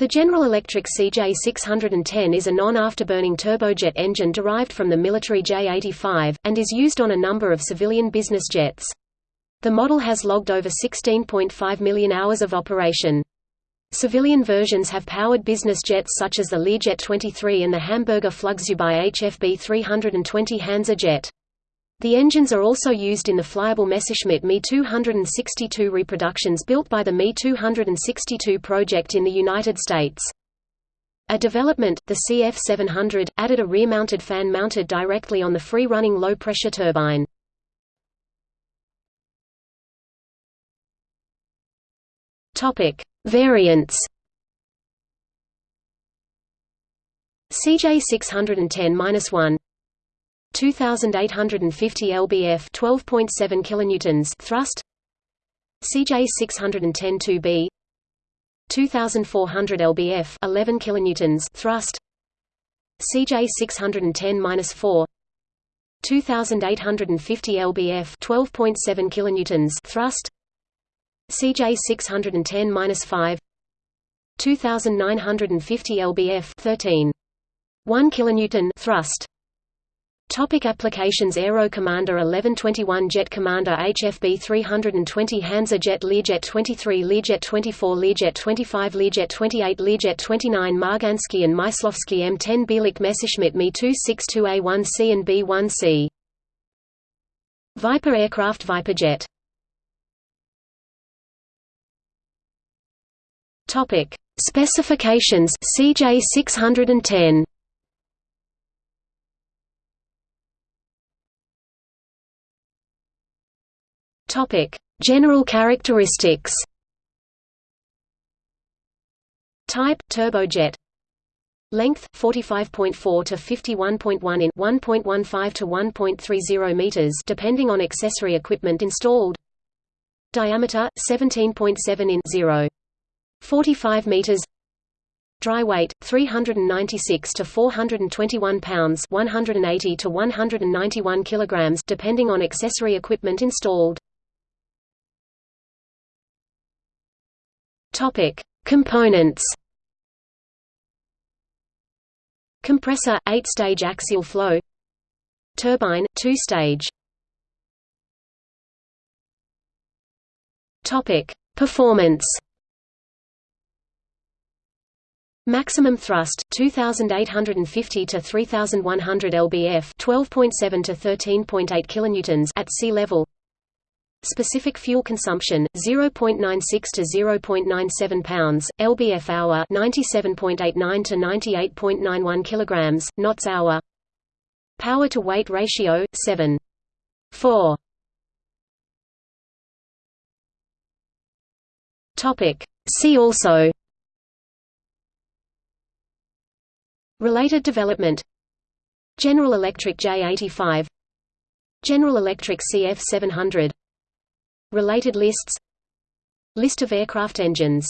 The General Electric CJ610 is a non-afterburning turbojet engine derived from the military J85, and is used on a number of civilian business jets. The model has logged over 16.5 million hours of operation. Civilian versions have powered business jets such as the Learjet 23 and the Hamburger Flugzeugbau HFB 320 Hansa jet. The engines are also used in the flyable Messerschmitt Me 262 reproductions built by the Me 262 project in the United States. A development, the CF700, added a rear-mounted fan mounted directly on the free-running low-pressure turbine. Topic: Variants. CJ 610-1 2850 lbf 12.7 kilonewtons thrust. CJ 610 2B 2400 lbf 11 kilonewtons thrust. CJ 610-4 2850 lbf 12.7 kilonewtons thrust. CJ 610-5 2950 lbf 13 1 kilonewton thrust Topic applications Aero Commander 1121 Jet Commander HFB 320 Hansa Jet Learjet 23 Learjet 24 Learjet 25 Learjet 28 Learjet 29 Marganski and Mysłowski M10 Bielik Messerschmitt Me-262A1C and B1C Viper aircraft Viper jet. Topic. Specifications. CJ610 Topic: General characteristics. Type: turbojet. Length: 45.4 to 51.1 in 1.15 to 1.30 meters, depending on accessory equipment installed. Diameter: 17.7 in 0. 45 meters. Dry weight 396 to 421 pounds, 180 to 191 kilograms, depending on accessory equipment installed. Topic: Components. Compressor 8-stage axial flow. Turbine 2-stage. Topic: Performance. Maximum thrust 2850 to 3100 lbf 12.7 to 13.8 kilonewtons at sea level Specific fuel consumption 0.96 to 0.97 pounds lbf hour 97.89 to 98.91 kilograms knots hour. Power to weight ratio 7 4 Topic. See also. Related development. General Electric J85 General Electric CF700 Related lists. List of aircraft engines